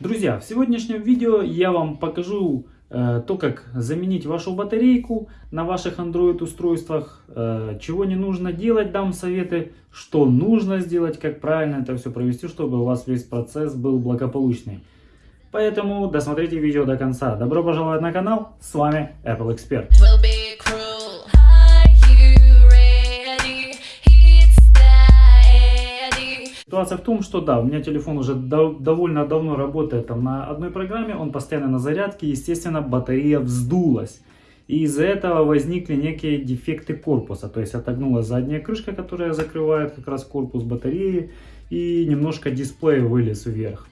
Друзья, в сегодняшнем видео я вам покажу э, то, как заменить вашу батарейку на ваших Android устройствах, э, чего не нужно делать, дам советы, что нужно сделать, как правильно это все провести, чтобы у вас весь процесс был благополучный. Поэтому досмотрите видео до конца. Добро пожаловать на канал, с вами Apple Expert. Ситуация в том, что да, у меня телефон уже дов- довольно давно работает там на одной программе, он постоянно на зарядке, естественно, батарея вздулась. И из-за этого возникли некие дефекты корпуса, то есть отогнулась задняя крышка, которая закрывает как раз корпус батареи, и немножко дисплей вылез вверх.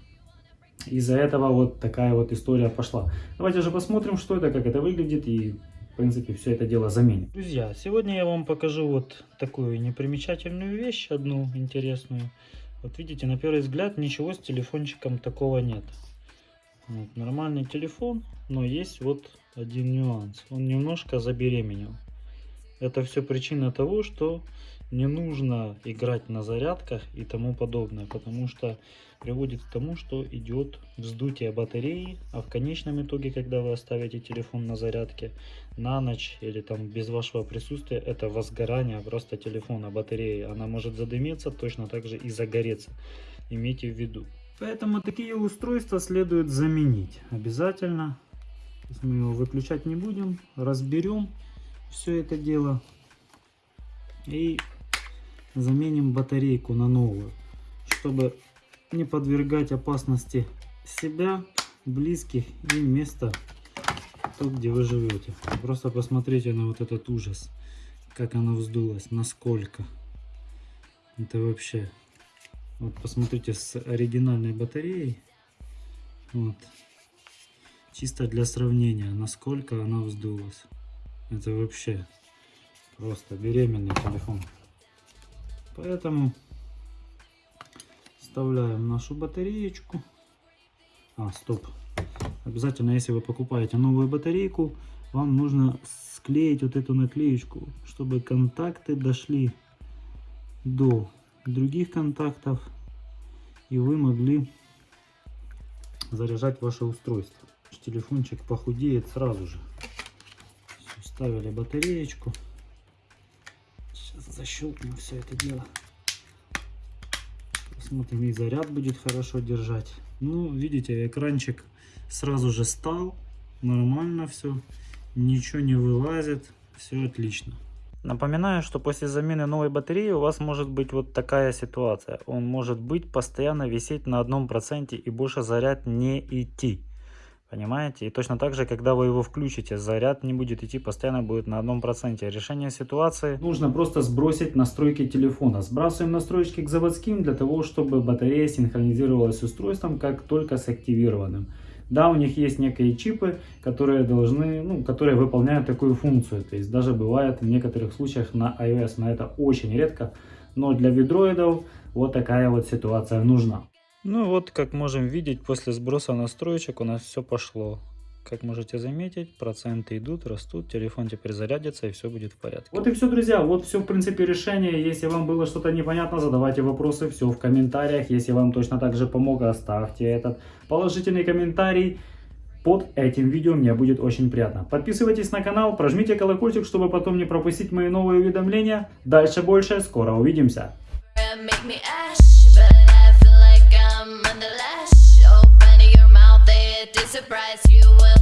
Из-за этого вот такая вот история пошла. Давайте же посмотрим, что это, как это выглядит и, в принципе, все это дело заменим. Друзья, сегодня я вам покажу вот такую непримечательную вещь, одну интересную. Вот видите, на первый взгляд ничего с телефончиком такого нет. Вот, нормальный телефон, но есть вот один нюанс. Он немножко забеременел. Это все причина того, что не нужно играть на зарядках и тому подобное, потому что приводит к тому, что идет вздутие батареи, а в конечном итоге, когда вы оставите телефон на зарядке на ночь или там без вашего присутствия, это возгорание просто телефона, батареи. Она может задымиться, точно так же и загореться. Имейте в виду. Поэтому такие устройства следует заменить обязательно. Мы его выключать не будем, разберем все это дело и заменим батарейку на новую, чтобы не подвергать опасности себя, близких и место, то, где вы живете. Просто посмотрите на вот этот ужас, как оно вздулось, насколько. Это вообще... Вот посмотрите с оригинальной батареей. Вот. Чисто для сравнения, насколько она вздулась. Это вообще просто беременный телефон. Поэтому вставляем нашу батареечку. А, стоп. Обязательно, если вы покупаете новую батарейку, вам нужно склеить вот эту наклеечку, чтобы контакты дошли до других контактов и вы могли заряжать ваше устройство. Телефончик похудеет сразу же. Всё, Вставили батареечку. Защелкнем все это дело. Посмотрим, и заряд будет хорошо держать. Ну, видите, экранчик сразу же стал. Нормально все. Ничего не вылазит. Все отлично. Напоминаю, что после замены новой батареи у вас может быть вот такая ситуация. Он может быть постоянно висеть на одном проценте и больше заряд не идти. Понимаете? И точно так же, когда вы его включите, заряд не будет идти, постоянно будет на одном проценте. Решение ситуации нужно просто сбросить настройки телефона. Сбрасываем настройки к заводским для того, чтобы батарея синхронизировалась с устройством как только с активированным. Да, у них есть некие чипы, которые должны, ну, которые выполняют такую функцию. То есть даже бывает в некоторых случаях на iOS, но это очень редко. Но для видроидов вот такая вот ситуация нужна. Ну вот, как можем видеть, после сброса настроечек у нас все пошло. Как можете заметить, проценты идут, растут, телефон теперь зарядится и все будет в порядке. Вот и все, друзья, вот все в принципе решение. Если вам было что-то непонятно, задавайте вопросы, все в комментариях. Если вам точно так же помог, оставьте этот положительный комментарий. Под этим видео мне будет очень приятно. Подписывайтесь на канал, прожмите колокольчик, чтобы потом не пропустить мои новые уведомления. Дальше больше, скоро увидимся. Surprise you will